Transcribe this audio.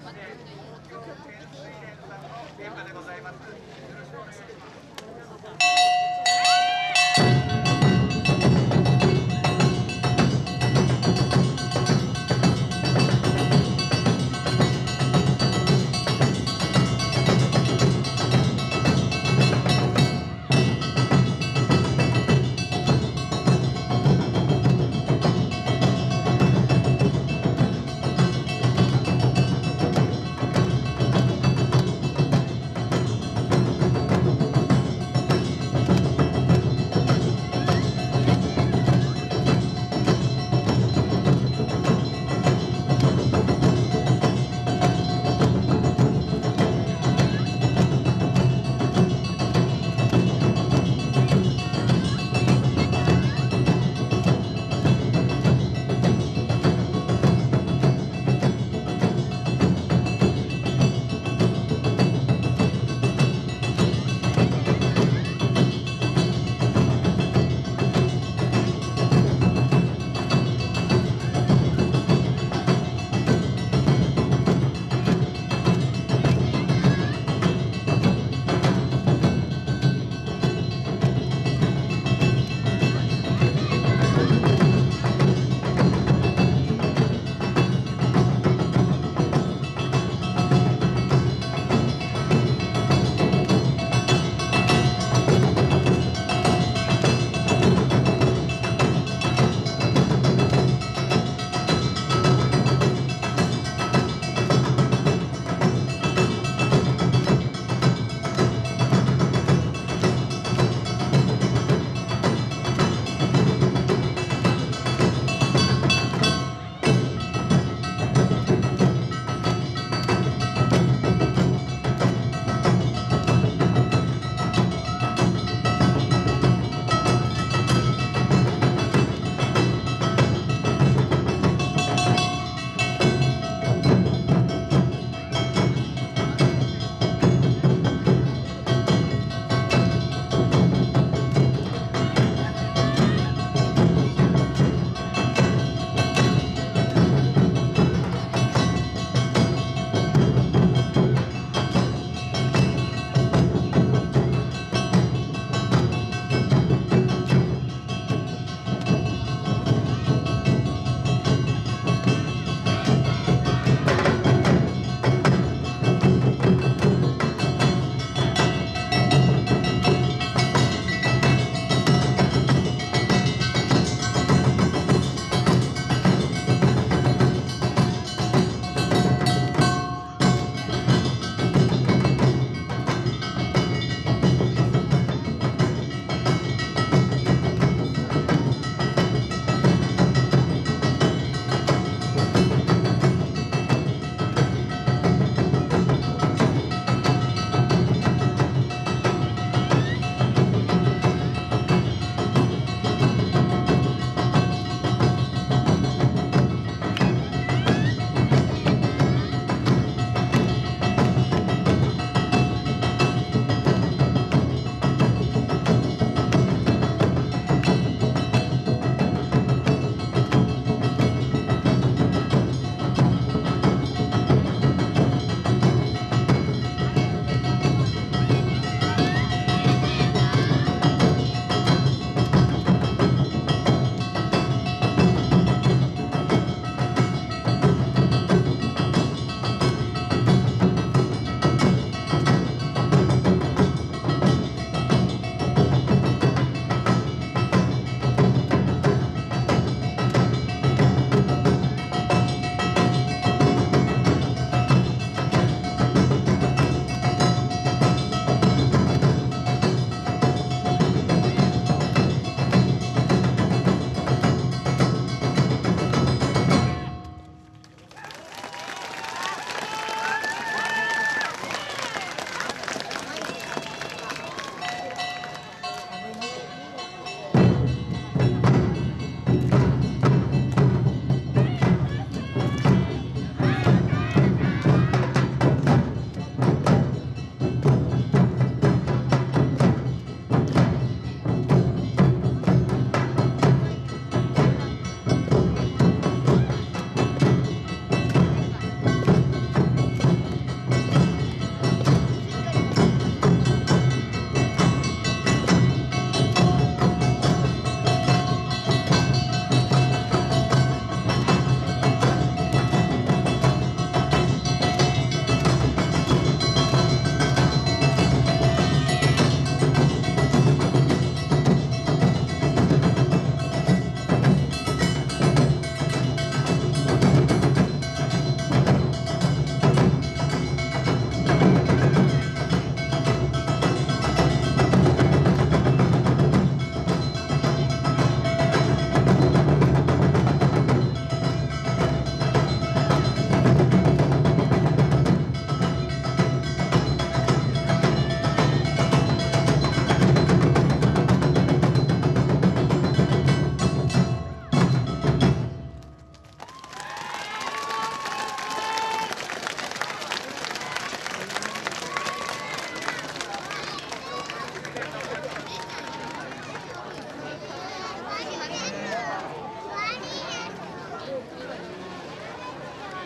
現場でございよろしくお願いします。